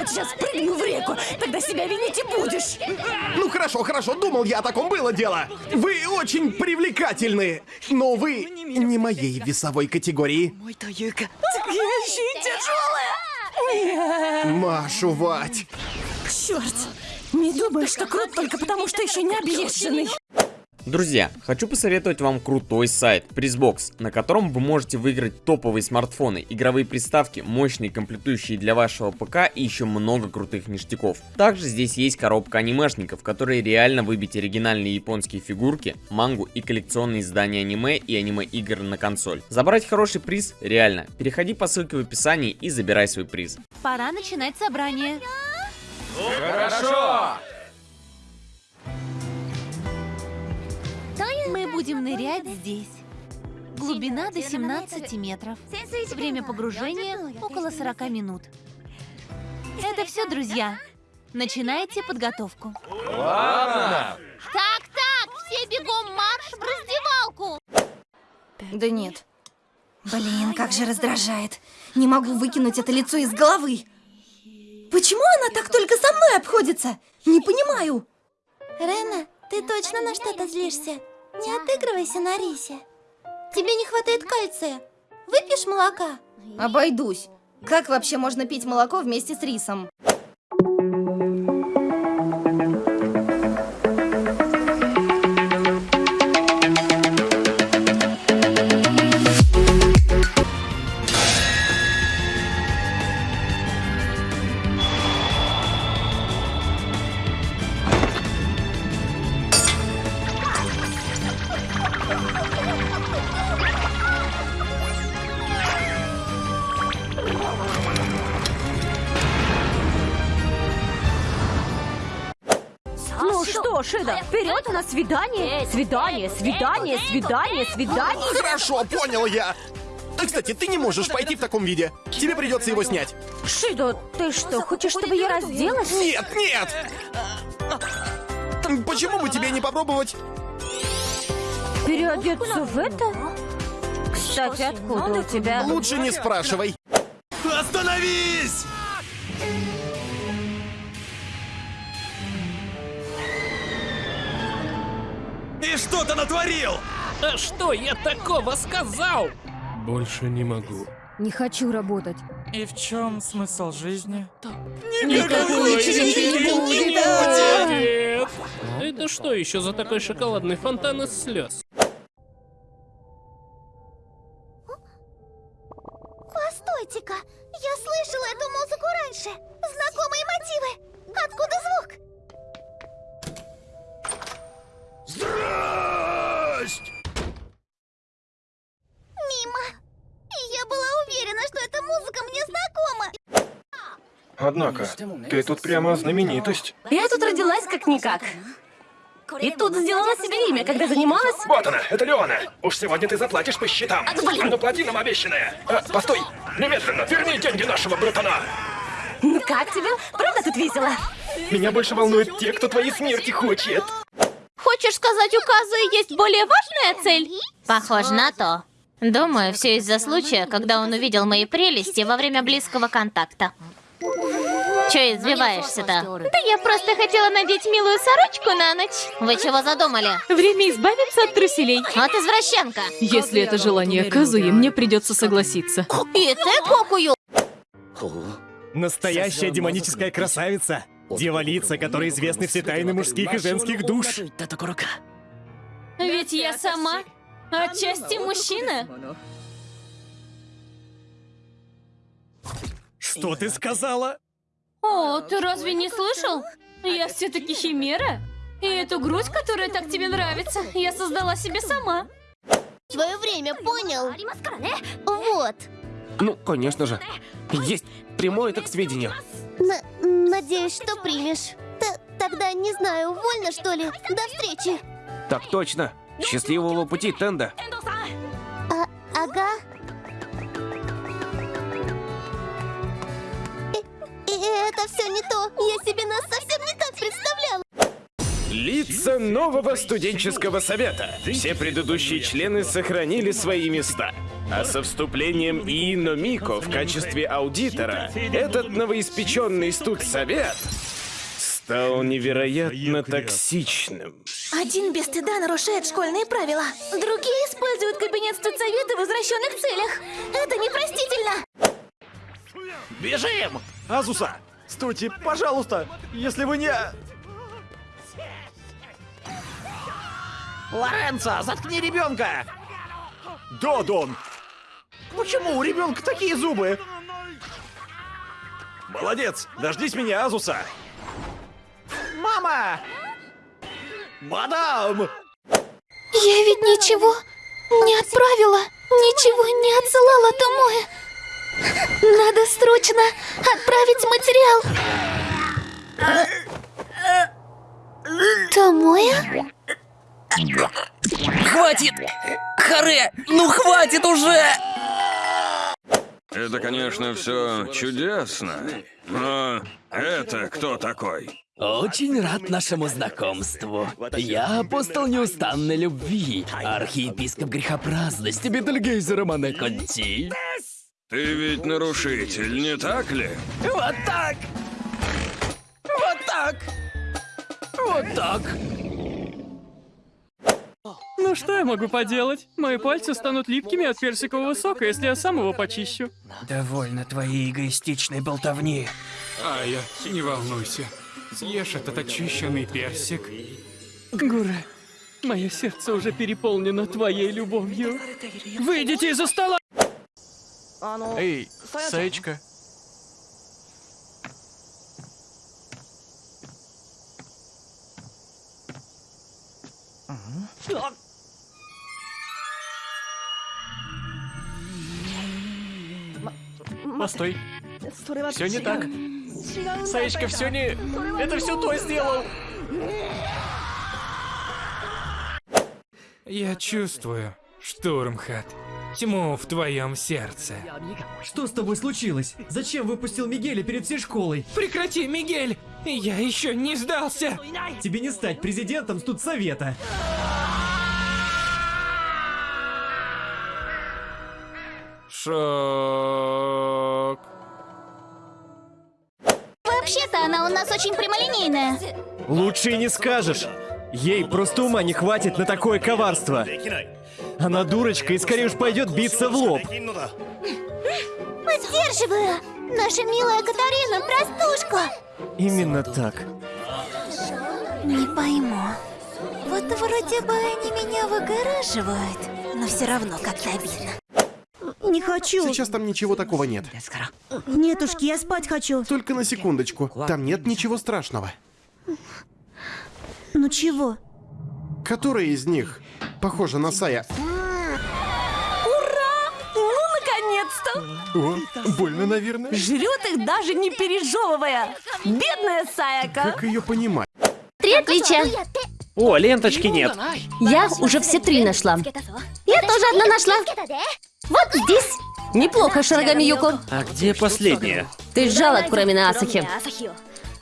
вот сейчас прыгну в реку, тогда себя винить и будешь. Ну хорошо, хорошо, думал я о таком было дело. Вы очень привлекательны, но вы не моей весовой категории. Так я еще и тяжелая. Машу, Вать. Черт, не думаю, что крут только потому, что еще не объезженный. Друзья, хочу посоветовать вам крутой сайт Призбокс, на котором вы можете выиграть топовые смартфоны, игровые приставки, мощные комплектующие для вашего ПК и еще много крутых ништяков. Также здесь есть коробка анимешников, которые реально выбить оригинальные японские фигурки, мангу и коллекционные издания аниме и аниме-игр на консоль. Забрать хороший приз реально. Переходи по ссылке в описании и забирай свой приз. Пора начинать собрание. Хорошо! Нырять здесь. Глубина до 17 метров. Время погружения около 40 минут. Это все, друзья. Начинайте подготовку. Ладно. Так, так, все бегом марш в раздевалку. Да нет. Блин, как же раздражает. Не могу выкинуть это лицо из головы. Почему она так только со мной обходится? Не понимаю. Рена, ты точно на что-то злишься? Не отыгрывайся на рисе. Тебе не хватает кальция. Выпьешь молока? Обойдусь. Как вообще можно пить молоко вместе с рисом? Что, Шида, вперед у нас свидание. Свидание, свидание, свидание, свидание. Хорошо, понял я. А, Кстати, ты не можешь пойти в таком виде. Тебе придется его снять. Шидо, ты что, хочешь, чтобы я разделась? Нет, нет! Почему бы тебе не попробовать? Переодеться в это? Кстати, откуда у тебя? Лучше не спрашивай. Остановись! И что ты натворил? А что я такого сказал? Больше не могу. Не хочу работать. И в чем смысл жизни? Никакой вечеринки не будет! Нет! Это что еще за такой шоколадный фонтан из слез? Постойте-ка, я слышала эту музыку раньше. Знакомые мотивы. Откуда звук? Здрасте! Мимо. Я была уверена, что эта музыка мне знакома. Однако, ты тут прямо знаменитость. Я тут родилась как-никак. И тут сделала себе имя, когда занималась... Вот она, это Леона. Уж сегодня ты заплатишь по счетам. Ну плати нам обещанное. А, постой, немедленно верни деньги нашего братана. Ну как тебе? Правда тут весело? Меня больше волнуют те, кто твоей смерти хочет. Хочешь сказать, у Казы есть более важная цель? Похоже на то. Думаю, все из-за случая, когда он увидел мои прелести во время близкого контакта. Че избиваешься-то? Да я просто хотела надеть милую сорочку на ночь. Вы чего задумали? Время избавиться от труселей. Вот извращенка. Если это желание Казуи, мне придется согласиться. И ты кокую. Настоящая демоническая красавица. Девалица, которой известны все тайны мужских и женских душ. Ведь я сама отчасти мужчина. Что ты сказала? О, ты разве не слышал? Я все-таки химера. И эту грудь, которая так тебе нравится, я создала себе сама. Свое время, понял? Вот. Ну, конечно же. Есть. Приму это к сведению. Н- надеюсь, что примешь. Т- тогда не знаю, вольно что ли? До встречи. Так точно. Счастливого пути, Тенда. А, ага. И, и это все не то. Я себе нас совсем не так представляла. Лица нового студенческого совета. Все предыдущие члены сохранили свои места. А со вступлением Иино Мико в качестве аудитора, этот новоиспеченный студсовет стал невероятно токсичным. Один без стыда нарушает школьные правила. Другие используют кабинет студсовета в извращенных целях. Это непростительно. Бежим! Азуса, стойте, пожалуйста, если вы не... Лоренцо, заткни ребенка! Да, Дон. Почему у ребенка такие зубы? Молодец, дождись меня, Азуса. Мама! Мадам! Я ведь ничего не отправила, ничего не отсылала Томое. Надо срочно отправить материал. Томоя? Хватит! Харе, ну хватит уже! Это, конечно, все чудесно, но это кто такой? Очень рад нашему знакомству. Я апостол неустанной любви, архиепископ грехопраздности Бетельгейза Романе Конти. Ты ведь нарушитель, не так ли? Вот так! Вот так! Вот так! Ну что я могу поделать? Мои пальцы станут липкими от персикового сока, если я сам его почищу. Довольно твоей эгоистичной болтовни. Ая, не волнуйся. Съешь этот очищенный персик. Гура, мое сердце уже переполнено твоей любовью. Выйдите из-за стола! Эй, Саечка. Постой. Все не так. Саечка, все не... Это все той сделал. Я чувствую, Штурмхат, тьму в твоем сердце. Что с тобой случилось? Зачем выпустил Мигеля перед всей школой? Прекрати, Мигель! Я еще не сдался! Тебе не стать президентом студсовета. Шок. Она у нас очень прямолинейная. Лучше и не скажешь. Ей просто ума не хватит на такое коварство. Она дурочка и скорее уж пойдет биться в лоб. Поддерживаю! Наша милая Катарина, простушка! Именно так. Не пойму. Вот вроде бы они меня выгораживают, но все равно как-то обидно. Не хочу. Сейчас там ничего такого нет. Нетушки, я спать хочу. Только на секундочку. Там нет ничего страшного. Ну чего? Которая из них похожа на Сая? Ура! Ну, наконец-то! О, больно, наверное. Жрет их даже не пережевывая. Бедная Саяка. Как ее понимать? Три отличия. О, ленточки нет. Я уже все три нашла. Я тоже одна нашла. Вот здесь. Неплохо, Шарагами Юко. А где последняя? Ты жалок, кроме на Асахи.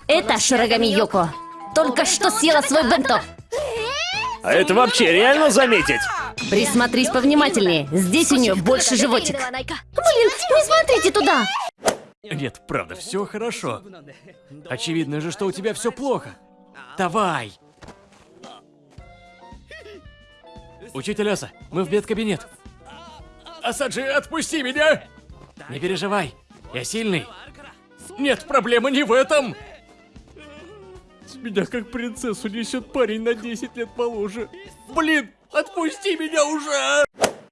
Это Шарагами Юко. Только что съела свой бенто. А это вообще реально заметить? Присмотрись повнимательнее. Здесь у нее больше животик. Блин, не смотрите туда. Нет, правда, все хорошо. Очевидно же, что у тебя все плохо. Давай. Учитель Аса, мы в медкабинет. Асаджи, отпусти меня! Не переживай, я сильный. Нет, проблема не в этом. С меня как принцессу несет парень на 10 лет моложе. Блин, отпусти меня уже!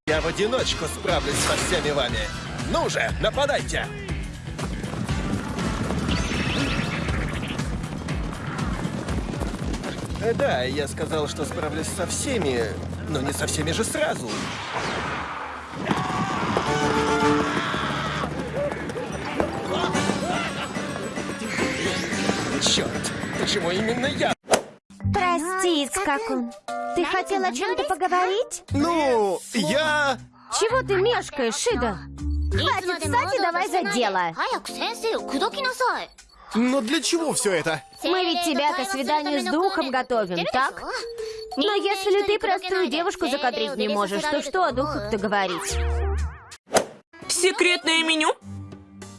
Я в одиночку справлюсь со всеми вами. Ну же, нападайте! Э, Да, я сказал, что справлюсь со всеми, но не со всеми же сразу. Черт, почему именно я? Прости, Скакун. Ты хотел о чем-то поговорить? Ну, я... Чего ты мешкаешь, Шида? Хватит ссать и давай за дело. Но для чего все это? Мы ведь тебя к свиданию с духом готовим, так? Но если ты простую девушку закадрить не можешь, то что о духах-то говорить? Секретное меню?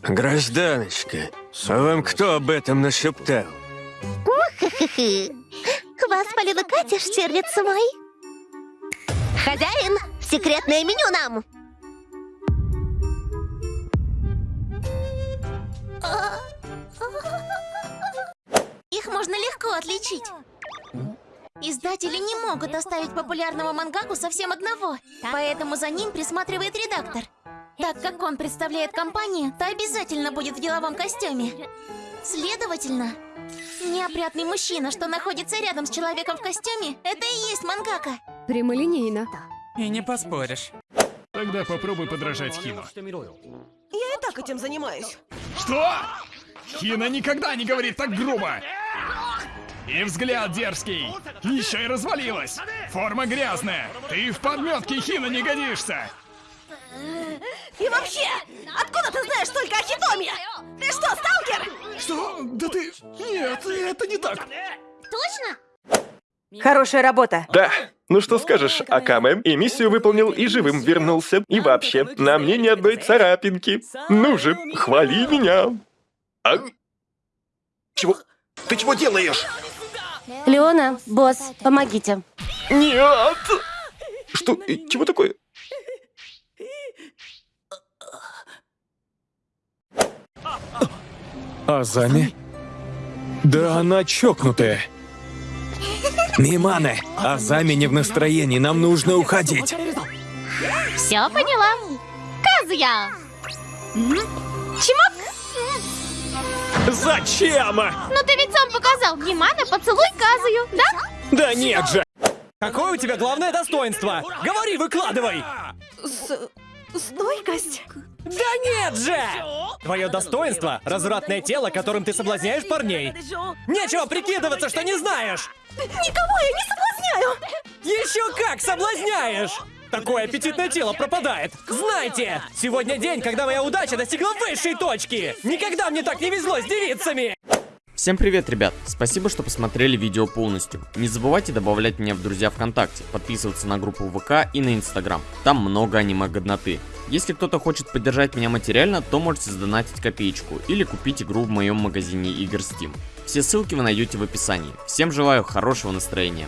Гражданочка, а вам кто об этом нашептал? Вас полила Катя, Штирлиц мой. Хозяин, секретное меню нам. Их можно легко отличить. Издатели не могут оставить популярного мангаку совсем одного, поэтому за ним присматривает редактор. Так как он представляет компанию, то обязательно будет в деловом костюме. Следовательно, неопрятный мужчина, что находится рядом с человеком в костюме, это и есть мангака. Прямолинейно. И не поспоришь. Тогда попробуй подражать Хину. Я и так этим занимаюсь. Что? Хина никогда не говорит так грубо. И взгляд дерзкий. Еще и развалилась. Форма грязная. Ты в подметке Хина не годишься. И вообще, откуда ты знаешь столько о Хитоме? Ты что, сталкер? Что? Да ты... Нет, это не так. Точно? Хорошая работа. Да. Ну что скажешь, Акаме и миссию выполнил, и живым вернулся. И вообще, на мне ни одной царапинки. Ну же, хвали меня. А? Чего? Ты чего делаешь? Леона, босс, помогите. Нет! Что? Чего такое? Азами? Да она чокнутая. Миманы, Азами не в настроении, нам нужно уходить. Все поняла. Казуя! Чмок! Зачем? Ну ты ведь показал. Гимана, поцелуй Казую, да? Да нет же! Какое у тебя главное достоинство? Говори, выкладывай! С... стойкость? Да нет же! Твое достоинство — развратное тело, которым ты соблазняешь парней. Нечего прикидываться, что не знаешь! Никого я не соблазняю! Еще как соблазняешь! Такое аппетитное тело пропадает. Знайте, сегодня день, когда моя удача достигла высшей точки. Никогда мне так не везло с девицами. Всем привет, ребят! Спасибо, что посмотрели видео полностью. Не забывайте добавлять меня в друзья ВКонтакте, подписываться на группу ВК и на Инстаграм. Там много аниме-годноты. Если кто-то хочет поддержать меня материально, то можете сдонатить копеечку или купить игру в моем магазине игр Steam. Все ссылки вы найдете в описании. Всем желаю хорошего настроения.